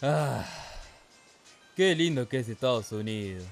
Ah, qué lindo que es Estados Unidos.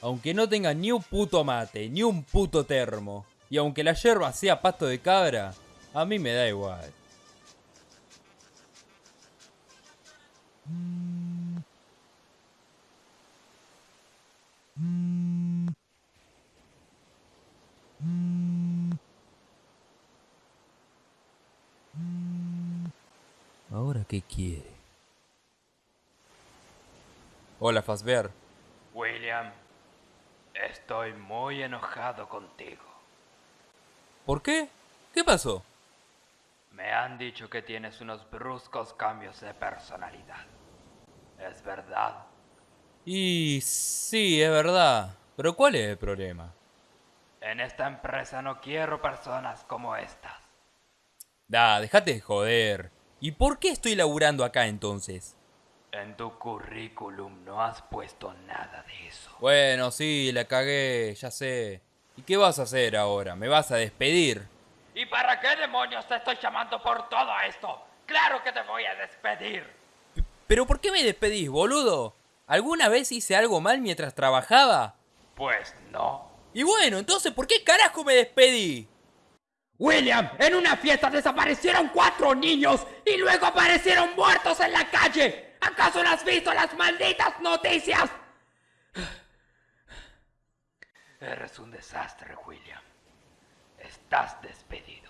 Aunque no tenga ni un puto mate, ni un puto termo, y aunque la yerba sea pasto de cabra, a mí me da igual. ¿Ahora qué quiere? Hola, Fazbear. William, estoy muy enojado contigo. ¿Por qué? ¿Qué pasó? Me han dicho que tienes unos bruscos cambios de personalidad. ¿Es verdad? Y sí, es verdad. Pero ¿cuál es el problema? En esta empresa no quiero personas como estas. Da, déjate de joder. ¿Y por qué estoy laburando acá entonces? En tu currículum no has puesto nada de eso. Bueno, sí, la cagué, ya sé. ¿Y qué vas a hacer ahora? ¿Me vas a despedir? ¿Y para qué demonios te estoy llamando por todo esto? ¡Claro que te voy a despedir! ¿Pero por qué me despedís, boludo? ¿Alguna vez hice algo mal mientras trabajaba? Pues no. Y bueno, entonces, ¿por qué carajo me despedí? William, en una fiesta desaparecieron cuatro niños y luego aparecieron muertos en la calle. ¿Acaso no has visto las malditas noticias? Eres un desastre, William. Estás despedido.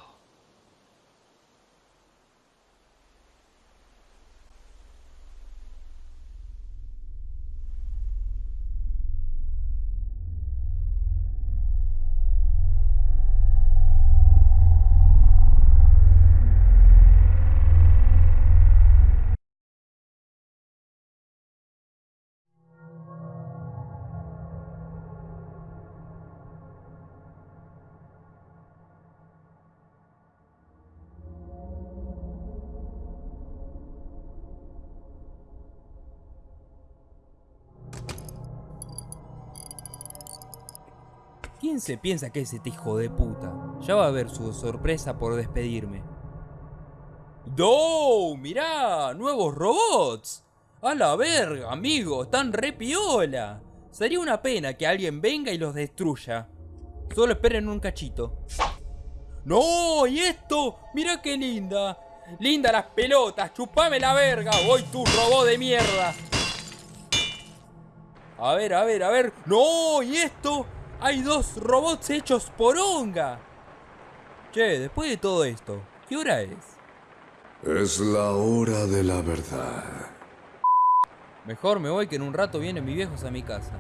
¿Quién se piensa que es este hijo de puta? Ya va a ver su sorpresa por despedirme. ¡No! ¡Mirá! ¡Nuevos robots! ¡A la verga, amigo! ¡Están re piola! Sería una pena que alguien venga y los destruya. Solo esperen un cachito. ¡No! ¿Y esto? ¡Mira qué linda! ¡Linda las pelotas! ¡Chupame la verga! ¡Voy tu robot de mierda! A ver, a ver, a ver. ¡No! ¿Y esto? Hay dos robots hechos por onga. Che, después de todo esto, ¿qué hora es? Es la hora de la verdad. Mejor me voy que en un rato vienen mis viejos a mi casa.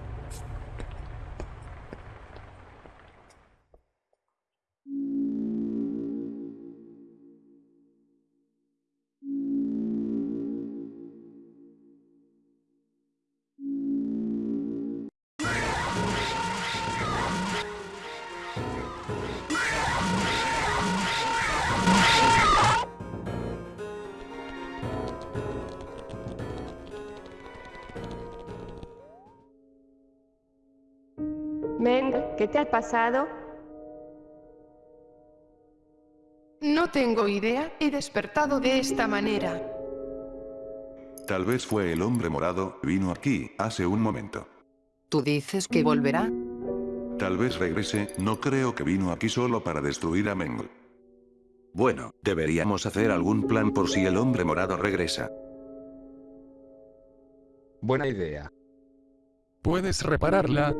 Meng, ¿qué te ha pasado? No tengo idea, he despertado de esta manera. Tal vez fue el hombre morado, vino aquí, hace un momento. ¿Tú dices que volverá? Tal vez regrese, no creo que vino aquí solo para destruir a Meng. Bueno, deberíamos hacer algún plan por si el hombre morado regresa. Buena idea. ¿Puedes repararla?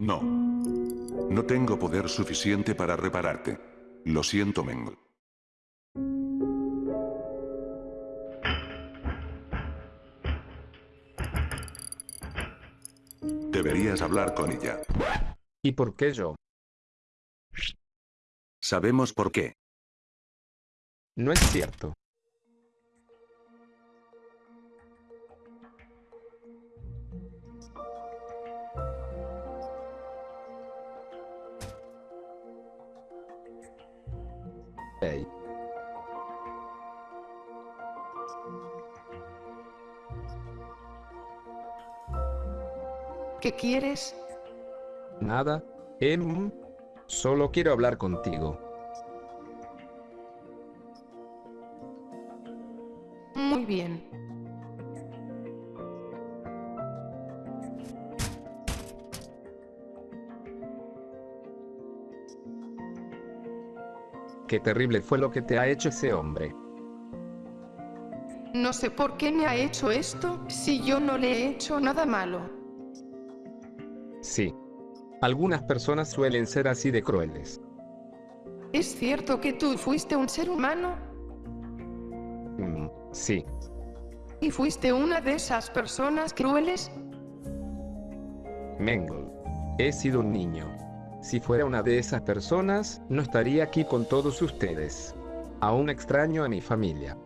No. No tengo poder suficiente para repararte. Lo siento, Meng. Deberías hablar con ella. ¿Y por qué yo? Sabemos por qué. No es cierto. ¿Qué quieres? Nada, Em. Solo quiero hablar contigo. Muy bien. Qué terrible fue lo que te ha hecho ese hombre. No sé por qué me ha hecho esto si yo no le he hecho nada malo. Sí. Algunas personas suelen ser así de crueles. ¿Es cierto que tú fuiste un ser humano? Mm, sí. ¿Y fuiste una de esas personas crueles? Mengel. He sido un niño. Si fuera una de esas personas, no estaría aquí con todos ustedes. Aún extraño a mi familia.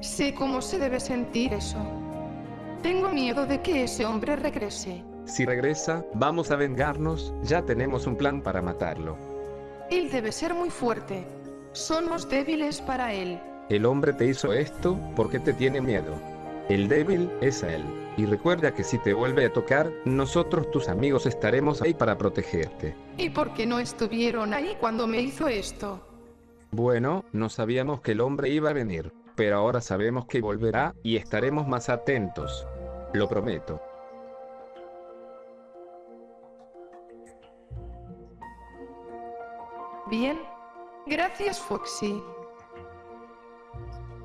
Sé cómo se debe sentir eso. Tengo miedo de que ese hombre regrese. Si regresa, vamos a vengarnos, ya tenemos un plan para matarlo. Él debe ser muy fuerte. Somos débiles para él. El hombre te hizo esto porque te tiene miedo. El débil es él. Y recuerda que si te vuelve a tocar, nosotros tus amigos estaremos ahí para protegerte. ¿Y por qué no estuvieron ahí cuando me hizo esto? Bueno, no sabíamos que el hombre iba a venir, pero ahora sabemos que volverá y estaremos más atentos. Lo prometo. Bien. Gracias, Foxy.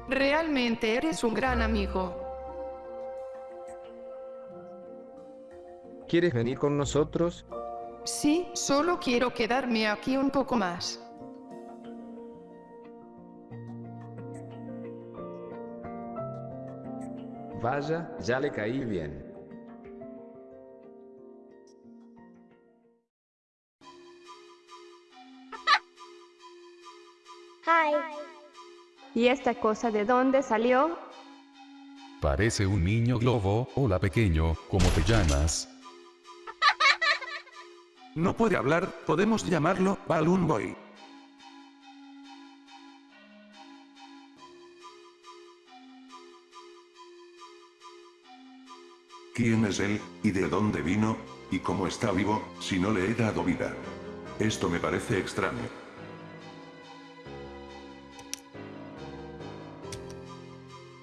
Realmente eres un gran amigo. ¿Quieres venir con nosotros? Sí, solo quiero quedarme aquí un poco más. Vaya, ya le caí bien. ¿Y esta cosa de dónde salió? Parece un niño globo. Hola pequeño, ¿cómo te llamas? No puede hablar, podemos llamarlo Balloon Boy. ¿Quién es él, y de dónde vino, y cómo está vivo, si no le he dado vida? Esto me parece extraño.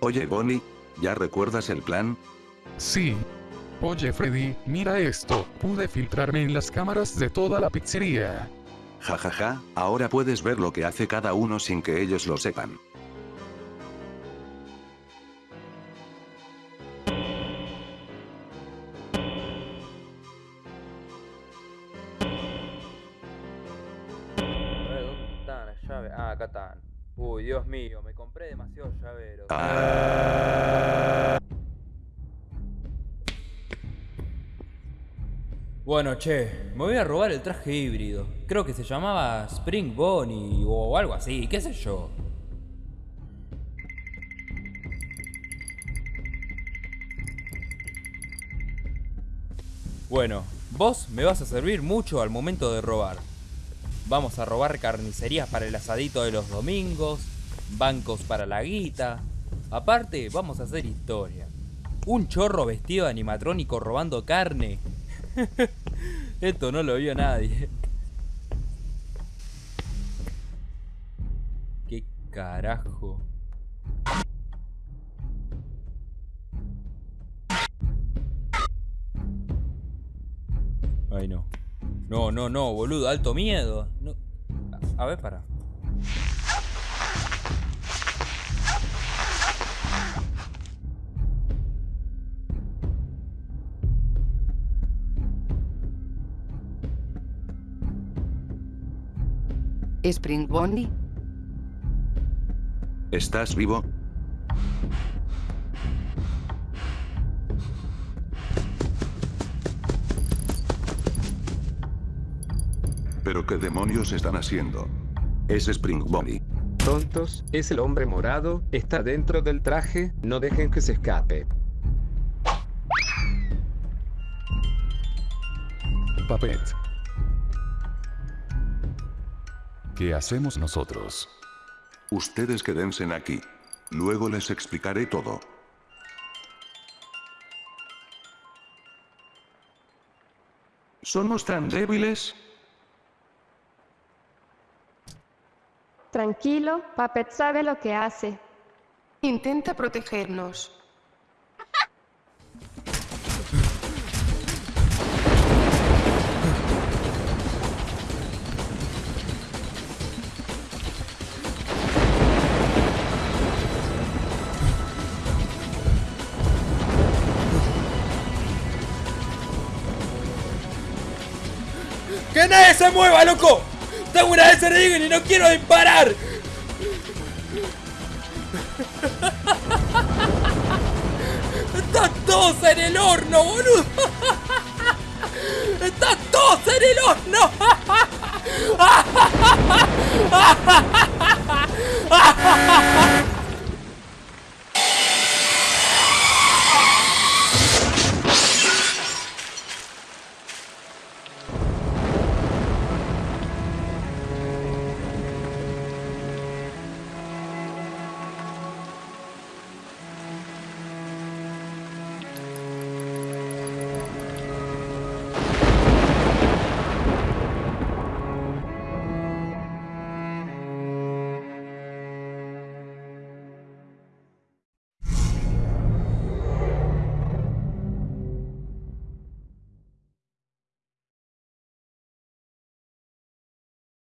Oye Bonnie, ¿ya recuerdas el plan? Sí. Oye Freddy, mira esto. Pude filtrarme en las cámaras de toda la pizzería. Jajaja, ja, ja, ahora puedes ver lo que hace cada uno sin que ellos lo sepan. ¿Dónde están las llaves? Ah, acá están. Uy, Dios mío, me compré demasiados llaveros. Bueno, che, me voy a robar el traje híbrido. Creo que se llamaba Spring Bonnie o algo así, qué sé yo. Bueno, vos me vas a servir mucho al momento de robar. Vamos a robar carnicerías para el asadito de los domingos, bancos para la guita. Aparte, vamos a hacer historia. Un chorro vestido de animatrónico robando carne. Esto no lo vio nadie. ¿Qué carajo? Ay, no. No, no, no, boludo, alto miedo. No. A, ver, para. Spring Bonnie, ¿Estás vivo? ¿Pero qué demonios están haciendo? Es Spring Bonnie. Tontos, es el hombre morado, está dentro del traje, no dejen que se escape. Papet. ¿Qué hacemos nosotros? Ustedes quédense aquí. Luego les explicaré todo. ¿Somos tan débiles? Tranquilo, Puppet sabe lo que hace. Intenta protegernos. ¡Que nadie se mueva, loco! ¡Tengo una de y no quiero disparar! ¡Están todos en el horno, boludo! ¡Están todos en el horno!